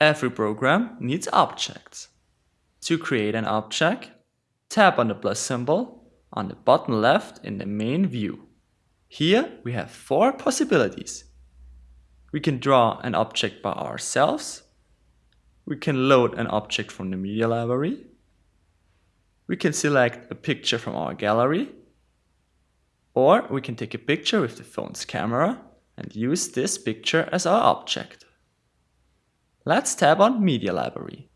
Every program needs objects. To create an object, tap on the plus symbol on the bottom left in the main view. Here we have four possibilities. We can draw an object by ourselves. We can load an object from the media library. We can select a picture from our gallery. Or we can take a picture with the phone's camera and use this picture as our object. Let's tap on Media Library.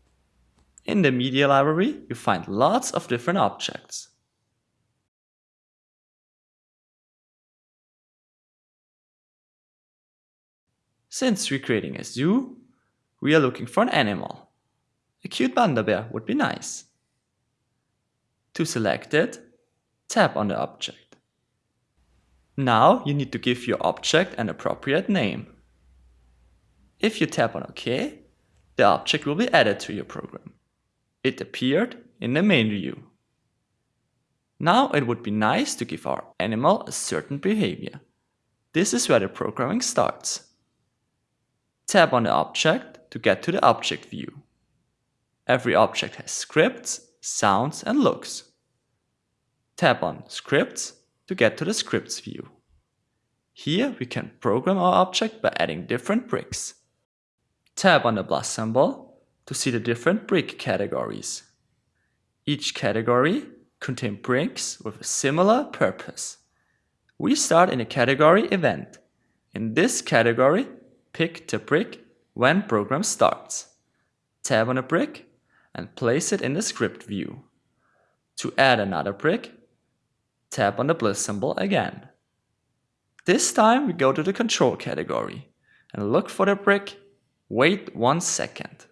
In the Media Library, you find lots of different objects. Since we're creating a zoo, we are looking for an animal. A cute panda bear would be nice. To select it, tap on the object. Now you need to give your object an appropriate name. If you tap on OK, the object will be added to your program. It appeared in the main view. Now it would be nice to give our animal a certain behavior. This is where the programming starts. Tap on the object to get to the object view. Every object has scripts, sounds and looks. Tap on Scripts to get to the scripts view. Here we can program our object by adding different bricks. Tap on the plus symbol to see the different brick categories. Each category contains bricks with a similar purpose. We start in the category Event. In this category, pick the brick when program starts. Tap on a brick and place it in the script view. To add another brick, tap on the plus symbol again. This time we go to the control category and look for the brick, wait one second.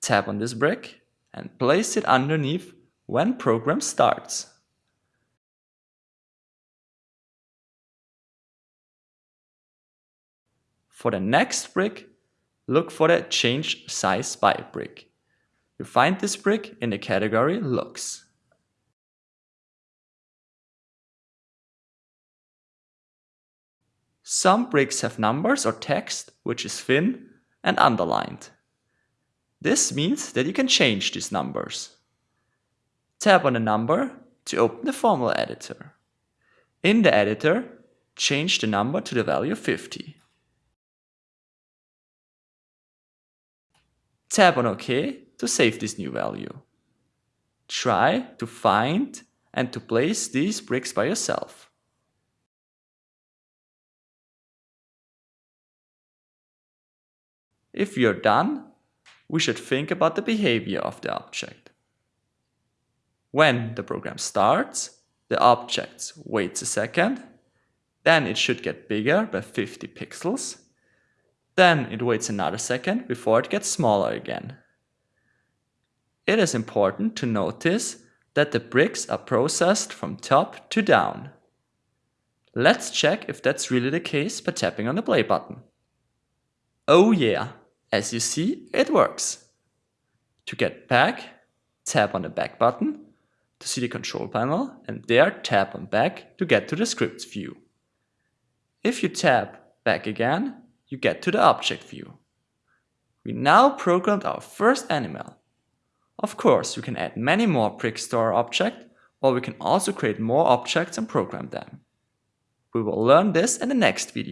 Tap on this brick and place it underneath when program starts. For the next brick, look for the Change Size By brick. You find this brick in the category Looks. Some bricks have numbers or text which is thin and underlined. This means that you can change these numbers. Tap on the number to open the formula editor. In the editor, change the number to the value 50. Tap on OK to save this new value. Try to find and to place these bricks by yourself. If you're done, we should think about the behavior of the object. When the program starts, the object waits a second, then it should get bigger by 50 pixels, then it waits another second before it gets smaller again. It is important to notice that the bricks are processed from top to down. Let's check if that's really the case by tapping on the play button. Oh yeah, as you see, it works. To get back, tap on the back button to see the control panel and there tap on back to get to the scripts view. If you tap back again, you get to the object view. We now programmed our first animal. Of course, you can add many more bricks to our object, or we can also create more objects and program them. We will learn this in the next video.